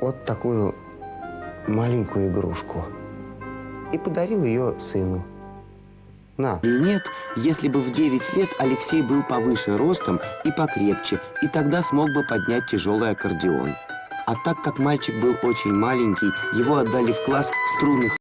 вот такую маленькую игрушку и подарил ее сыну. На. И нет, если бы в 9 лет Алексей был повыше ростом и покрепче, и тогда смог бы поднять тяжелый аккордеон. А так как мальчик был очень маленький, его отдали в класс струнных